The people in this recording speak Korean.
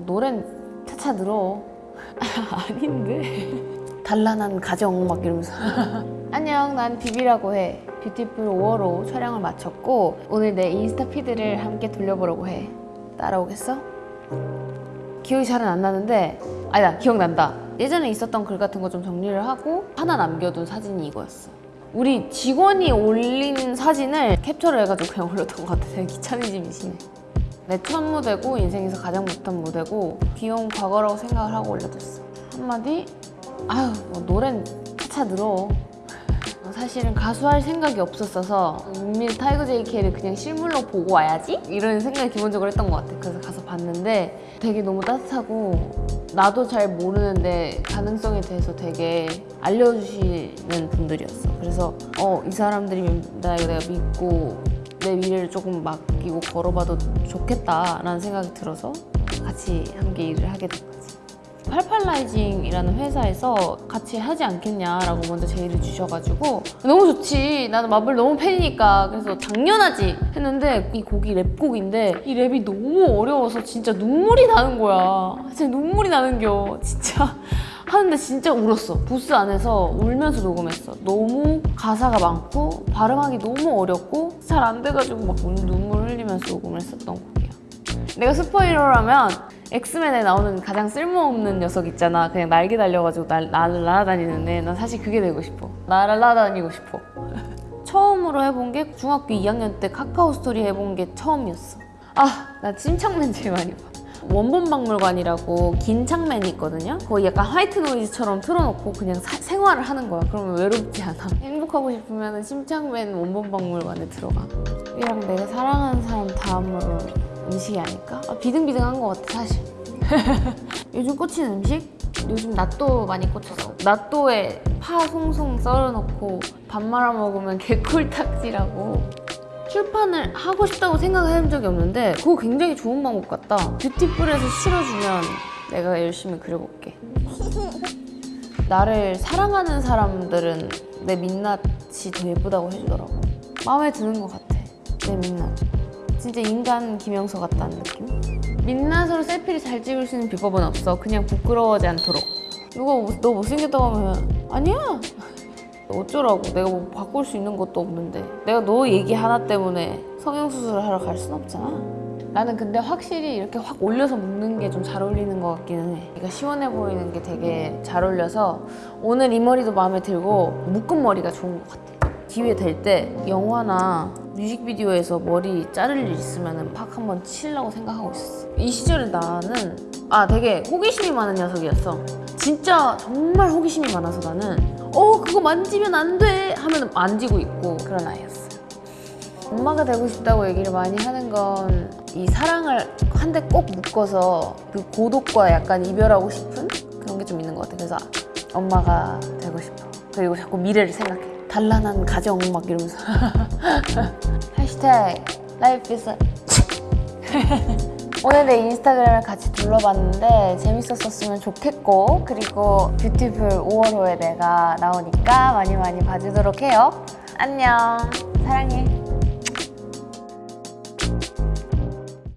뭐 노래는 차차 늘어. 아닌데? 단란한 가정 막 이러면서. 안녕 난 비비라고 해. 뷰티풀 5월호 촬영을 마쳤고 오늘 내 인스타 피드를 함께 돌려보려고 해. 따라오겠어? 기억이 잘은 안 나는데 아니다 기억난다. 예전에 있었던 글 같은 거 좀 정리를 하고 하나 남겨둔 사진이 이거였어. 우리 직원이 올린 사진을 캡처를 해가지고 그냥 올렸던 것 같아. 되게 귀차니즘이 심해 내 첫 무대고 인생에서 가장 못한 무대고 귀여운 과거라고 생각을 하고 올려뒀어. 한마디? 아유 뭐 노래는 차차 늘어. 사실은 가수할 생각이 없었어서 윤미래 타이거 JK를 그냥 실물로 보고 와야지? 이런 생각을 기본적으로 했던 것 같아. 그래서 가서 봤는데 되게 너무 따뜻하고 나도 잘 모르는데 가능성에 대해서 되게 알려주시는 분들이었어. 그래서 어 이 사람들이 나 내가 믿고 내 미래를 조금 맡기고 걸어봐도 좋겠다라는 생각이 들어서 같이 함께 일을 하게 된 거지. 팔팔라이징이라는 회사에서 같이 하지 않겠냐라고 먼저 제의를 주셔가지고 너무 좋지. 나는 마블 너무 팬이니까. 그래서 당연하지 했는데 이 곡이 랩곡인데 이 랩이 너무 어려워서 진짜 눈물이 나는 거야. 진짜 눈물이 나는겨. 진짜 하는데 진짜 울었어. 부스 안에서 울면서 녹음했어. 너무 가사가 많고 발음하기 너무 어렵고 잘 안 돼가지고 막 눈물 흘리면서 녹음을 했었던 곡이야. 내가 superhero라면 엑스맨에 나오는 가장 쓸모없는 녀석 있잖아. 그냥 날개 달려가지고 날, 날, 날아다니는데 난 사실 그게 되고 싶어. 날아다니고 싶어. 처음으로 해본 게 중학교 2학년 때 카카오 스토리 해본 게 처음이었어. 아 나 침착맨 제일 많이 봐 원본박물관이라고 침착맨이 있거든요. 거의 약간 white noise처럼 틀어놓고 그냥 사, 생활을 하는 거야. 그러면 외롭지 않아. 행복하고 싶으면 침착맨 원본박물관에 들어가. 이랑 내가 사랑하는 사람 다음으로 음식이 아닐까? 아, 비등비등한 것 같아 사실. 요즘 꽂힌 음식? 요즘 낫또 많이 꽂혀서. 낫또에 파 송송 썰어놓고 밥 말아 먹으면 개꿀 탁지라고. 출판을 하고 싶다고 생각을 해본 적이 없는데 그거 굉장히 좋은 방법 같다. 뷰티풀에서 실어주면 내가 열심히 그려볼게. 나를 사랑하는 사람들은 내 민낯이 더 예쁘다고 해주더라고. 마음에 드는 것 같아 내 민낯. 진짜 인간 김영서 같다는 느낌? 민낯으로 셀피를 잘 찍을 수 있는 비법은 없어. 그냥 부끄러워하지 않도록. 누가 너 못생겼다고 하면 아니야 어쩌라고? 내가 뭐 바꿀 수 있는 것도 없는데. 내가 너 얘기 하나 때문에 성형수술을 하러 갈 순 없잖아. 나는 근데 확실히 이렇게 확 올려서 묶는 게 좀 잘 어울리는 것 같기는 해. 그러니까 시원해 보이는 게 되게 잘 어울려서 오늘 이 머리도 마음에 들고 묶은 머리가 좋은 것 같아. 기회 될 때 영화나 뮤직비디오에서 머리 자를 일 있으면 팍 한번 치려고 생각하고 있었어. 이 시절에 나는 아 되게 호기심이 많은 녀석이었어. 진짜 정말 호기심이 많아서 나는 어 그거 만지면 안 돼 하면 만지고 있고 그런 아이였어 엄마가 되고 싶다고 얘기를 많이 하는 건 이 사랑을 한데 꼭 묶어서 그 고독과 약간 이별하고 싶은 그런 게 좀 있는 것 같아 그래서 엄마가 되고 싶어. 그리고 자꾸 미래를 생각해. 단란한 가정 막 이러면서. 해시태그 life is 오늘 내 인스타그램을 같이 둘러봤는데 재밌었으면 좋겠고 그리고 뷰티쁠 5월호에 내가 나오니까 많이 많이 봐주도록 해요. 안녕. 사랑해